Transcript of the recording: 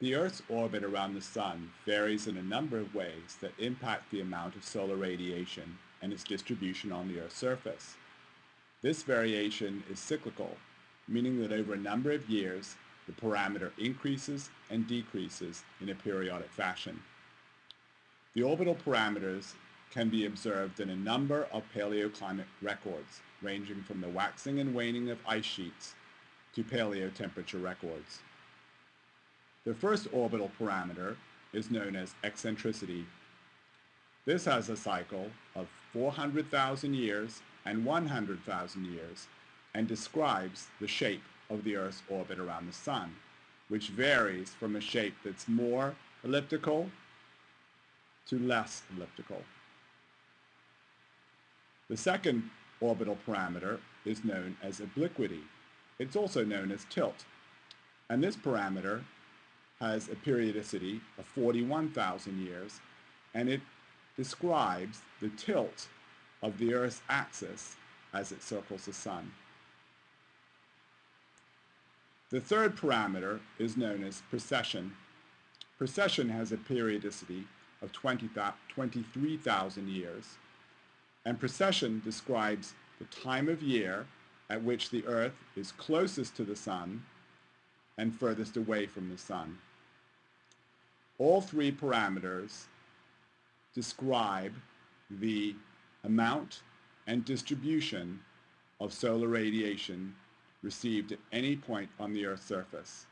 The Earth's orbit around the Sun varies in a number of ways that impact the amount of solar radiation and its distribution on the Earth's surface. This variation is cyclical, meaning that over a number of years, the parameter increases and decreases in a periodic fashion. The orbital parameters can be observed in a number of paleoclimate records, ranging from the waxing and waning of ice sheets to paleotemperature records. The first orbital parameter is known as eccentricity. This has a cycle of 400,000 years and 100,000 years and describes the shape of the Earth's orbit around the Sun, which varies from a shape that's more elliptical to less elliptical. The second orbital parameter is known as obliquity. It's also known as tilt. And this parameter has a periodicity of 41,000 years, and it describes the tilt of the Earth's axis as it circles the Sun. The third parameter is known as precession. Precession has a periodicity of 20, 23,000 years, and precession describes the time of year at which the Earth is closest to the Sun and furthest away from the Sun. All three parameters describe the amount and distribution of solar radiation received at any point on the Earth's surface.